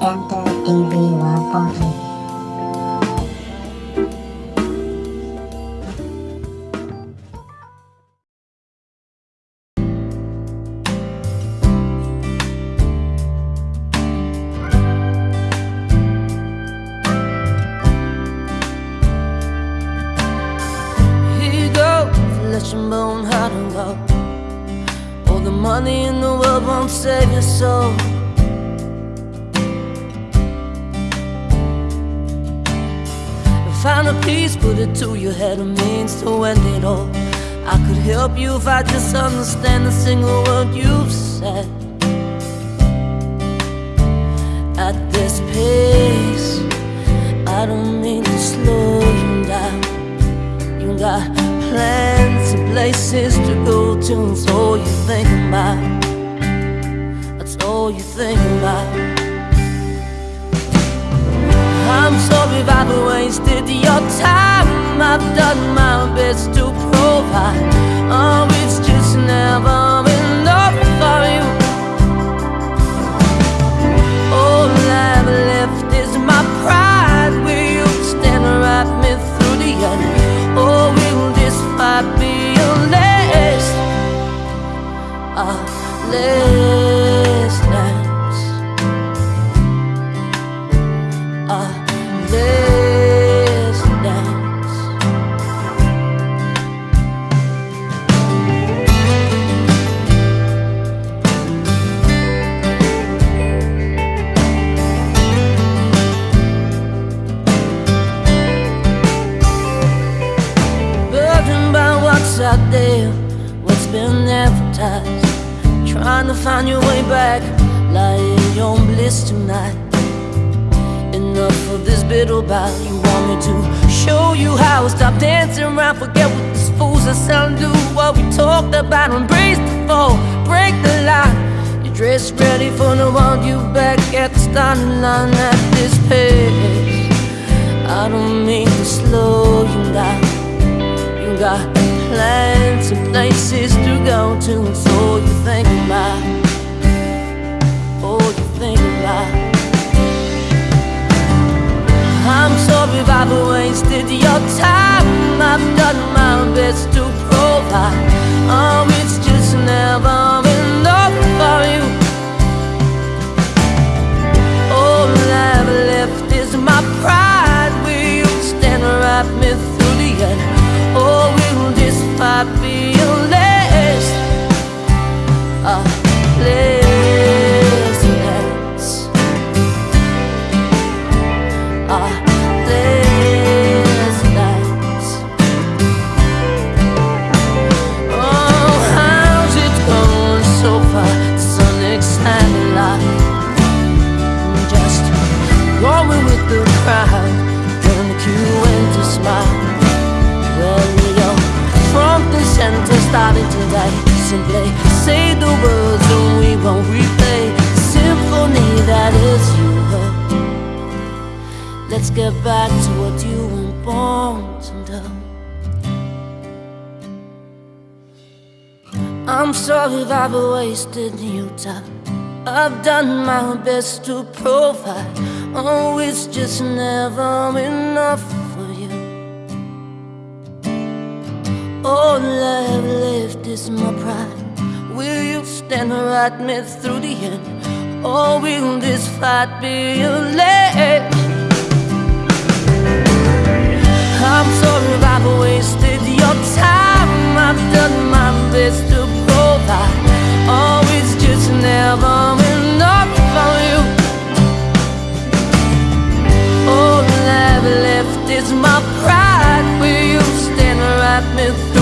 Enter TV bone, heart and. All the money in the world won't save your soul. Find a put it to your head, a means to end it all. I could help you if I just understand a single word you've said. At this pace, I don't mean to slow you down. You got plans and places to go to, it's all you think about. That's all you think about. If I've wasted your time. I've done my best to provide. Oh, it's just never enough for you. All I've left is my pride. Will you stand right me through the end? Or will this fight be your last? Our last Trying to find your way back, lying on bliss tonight. Enough of this bitter bout. You want me to show you how? Stop dancing around, forget what these fools are selling. Do what we talked about, embrace the fall, break the line. You're dressed ready for the want you back at the starting line at this pace. I don't mean to slow you down. You got plans and places to go wasted your time. I've done my best to provide. Oh, it's just never and starting today. Simply say the words and we won't replay symphony that is you. Let's get back to what you were born to do. I'm sorry if I've wasted your time. I've done my best to provide. Oh, it's just never enough All I've left is my pride. Will you stand right me through the end? Or will this fight be a last? I'm sorry if I've wasted your time. I've done my best to provide. Oh, Always just never enough for you. All I've left is my pride. Will you stand right me through?